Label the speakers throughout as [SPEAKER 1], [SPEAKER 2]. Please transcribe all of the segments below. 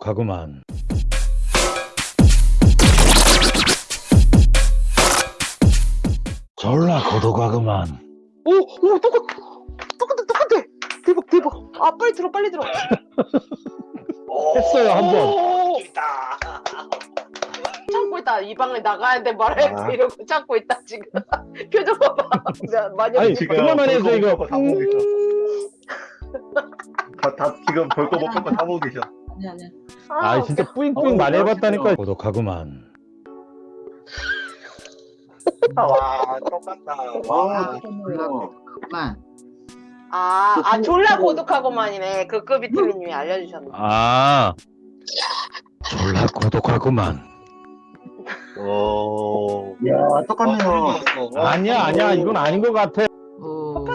[SPEAKER 1] 고독하구만. 졸라 고독하구만.
[SPEAKER 2] 오, 오, 똑같, 똑같아, 똑같아. 대박, 대박. 아, 빨리 들어, 빨리 들어.
[SPEAKER 1] 했어요, 한 번.
[SPEAKER 2] 오, 참고 있다. 이 방에 나가야 돼, 말아야 돼.
[SPEAKER 3] 아.
[SPEAKER 2] 이러고 참고 있다, 지금. 표정 봐봐. 나 많이
[SPEAKER 1] 아니? 지금 그만만 해서 이거.
[SPEAKER 3] 다 보고 계셔. 다, 다 지금 별거 못 뺏고 다 보고 계셔.
[SPEAKER 4] 아니 아니.
[SPEAKER 1] 아, 진짜 뿌잉뿌잉
[SPEAKER 3] 어,
[SPEAKER 1] 많이 해봤다니까. 고독하구만.
[SPEAKER 3] 와, 똑같다. 와,
[SPEAKER 4] 그만.
[SPEAKER 2] 아, 아, 졸라 고독하고만이네. 그 급이트리님이 알려주셨네.
[SPEAKER 1] 아, 졸라 고독하구만.
[SPEAKER 3] 오.
[SPEAKER 5] 야, 똑같네요.
[SPEAKER 1] 아니야, 아니야. 이건 아닌 것 같아.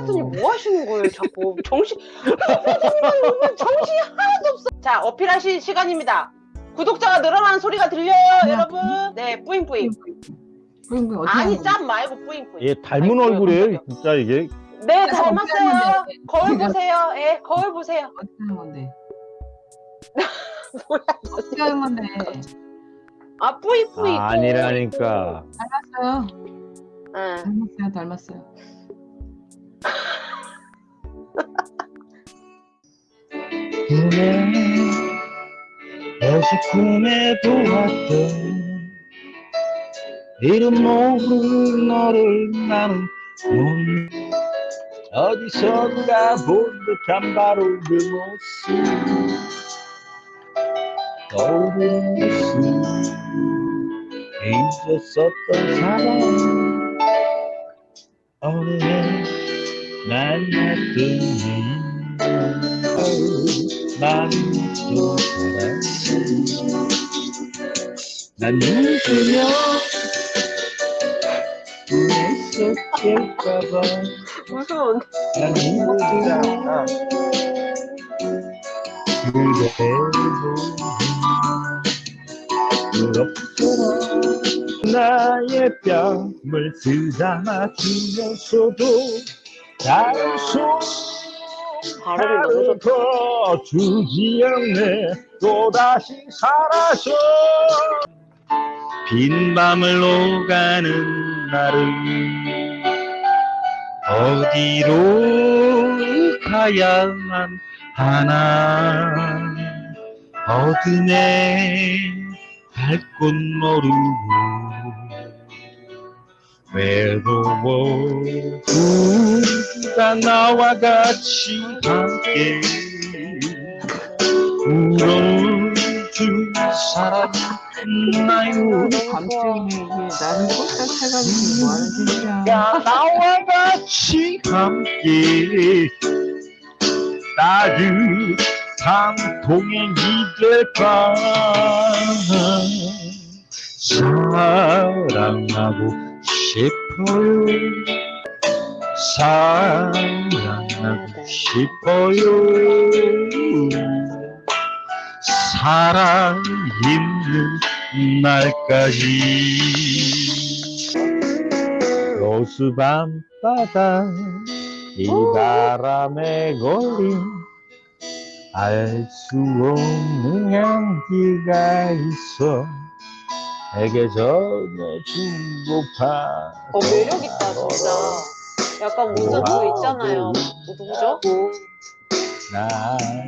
[SPEAKER 4] 어.
[SPEAKER 2] 아파트님 뭐 하시는 거예요, 자꾸. 정신, 오늘 정신이 하나도 없어. 자, 어필하실 시간입니다. 구독자가 늘어나는 소리가 들려요, 여러분. 네, 뿌잉뿌잉.
[SPEAKER 4] 어떻게
[SPEAKER 2] 아니, 짭 말고 뿌잉뿌잉.
[SPEAKER 1] 얘 닮은 얼굴이에요, 진짜 이게.
[SPEAKER 2] 네,
[SPEAKER 4] 그래서
[SPEAKER 2] 닮았어요.
[SPEAKER 4] 어필하는데.
[SPEAKER 2] 거울 보세요. 예, 거울 보세요.
[SPEAKER 4] 어떻게 하는 건데?
[SPEAKER 2] 뭐야,
[SPEAKER 4] 어떻게 하는 건데?
[SPEAKER 2] 아, 뿌잉뿌잉.
[SPEAKER 1] 아, 아니라니까.
[SPEAKER 4] 닮았어요.
[SPEAKER 2] 응.
[SPEAKER 4] 닮았어요. 닮았어요.
[SPEAKER 1] 꿈에 다시 꿈에 보았던 이름 모르는 너를 나는 못 어디선가 본 듯한 바로 그 모습. 떠오르는 모습 잊었었던 사람. 어느 날 만났더니 난또 사람 난 웃으며 꿈에서 깰까봐
[SPEAKER 2] 무서운.
[SPEAKER 1] 난 웃으며 그대를 부럽더라 나의 뺨을 쓰다마 주면서도
[SPEAKER 2] 발음이 너무 좋다.
[SPEAKER 1] 주지 않네. 또다시 사라져 빈 밤을 오가는 나를 어디로 가야만 하나. 어둠에 갈곳 모르고 외로워 누가 나와 같이 함께 울어줄 사람 있나요
[SPEAKER 4] 감정이 나는 꼴딱 해가지고 뭐 하는 짓이야?
[SPEAKER 1] 야 나와 같이 함께 따뜻한 동행이 될까 사랑하고 싶어요 사랑하고 싶어요. 사랑 있는 날까지. 로스 밤바다 이 바람에 걸린 알 수 없는 향기가 있어 내게 전해주고파.
[SPEAKER 2] 어, 매력 있다, 진짜. 약간 무슨 그 있잖아요. 누구죠?
[SPEAKER 1] 나는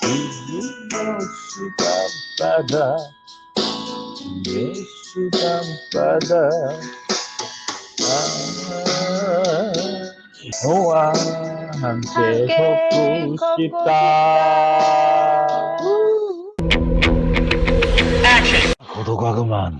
[SPEAKER 1] 지금 밤바다. 로스 밤바다. 아, 너와 함께
[SPEAKER 2] 함께 걷고
[SPEAKER 1] 싶다. 고독하구만